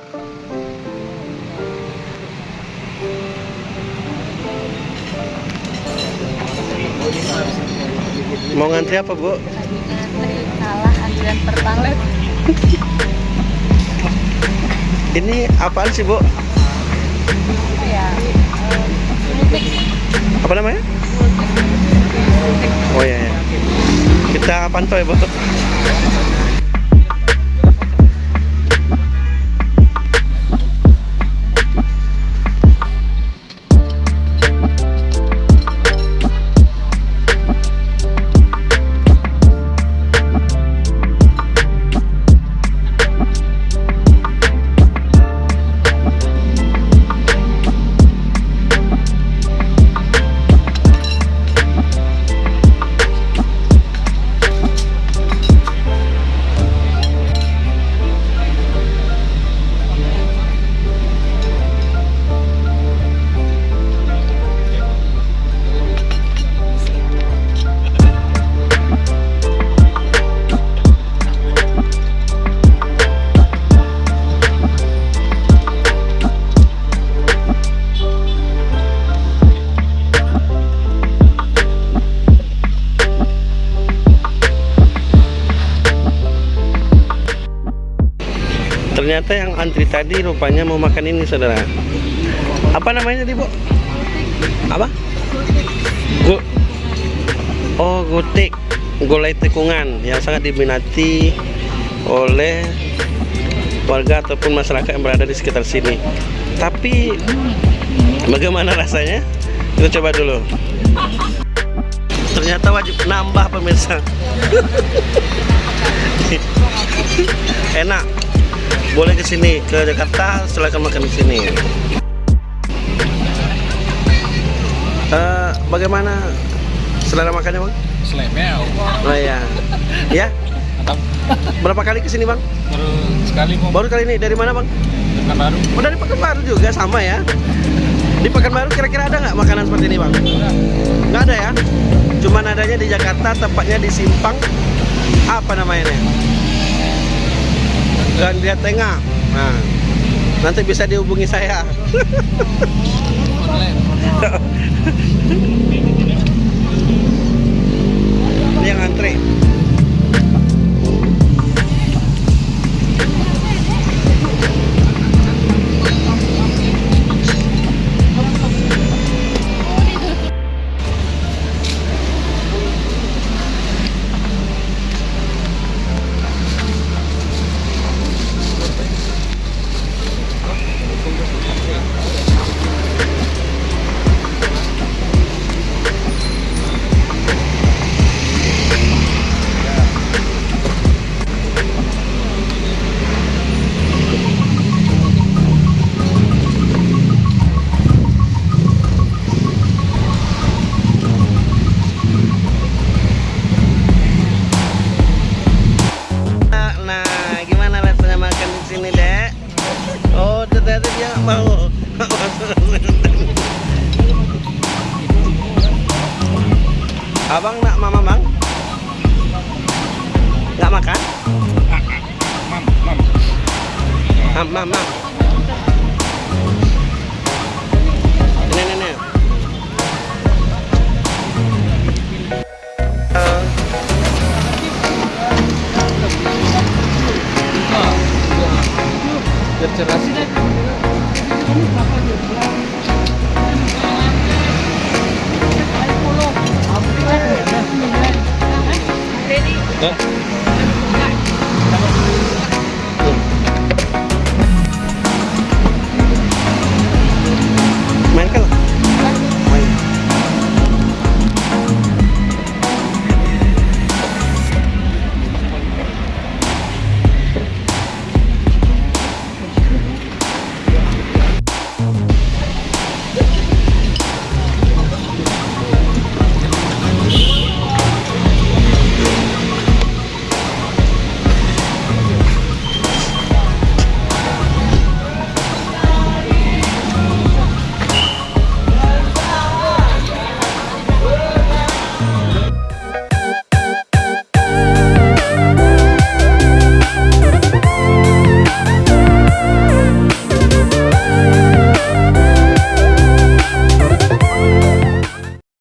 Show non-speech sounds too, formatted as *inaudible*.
Mau ngantri apa, Bu? Ngantri kalah antrian pertalet. Ini apaan sih, Bu? Ya. eh, Mudik. Apa namanya? Oh iya, iya. Kita pantau ya, Bu. Ternyata yang antri tadi rupanya mau makan ini, saudara. Apa namanya tadi, Bu? Apa? Gu oh, gutik. Gulai tikungan yang sangat diminati oleh warga ataupun masyarakat yang berada di sekitar sini. Tapi bagaimana rasanya? Kita coba dulu. Ternyata wajib nambah pemirsa. *laughs* Enak boleh ke sini ke Jakarta silakan makan di sini Eh, bagaimana selera makannya bang? Slemel. Oh ya, ya berapa kali ke sini bang? Baru sekali mau Baru kali ini dari mana bang? bukan baru. Oh dari Pekanbaru juga sama ya. Di Pekanbaru kira-kira ada nggak makanan seperti ini bang? Nggak ada ya? Cuman adanya di Jakarta, tepatnya di Simpang. Apa namanya? Gandria Tengah. Nah, nanti bisa dihubungi saya. *laughs* Ini yang antri. Ternyata dia mau. *laughs* Abang nak mama, Bang? Nggak makan? Mam, mam. Mam, mam, mam. Ini, ini, Biar 哎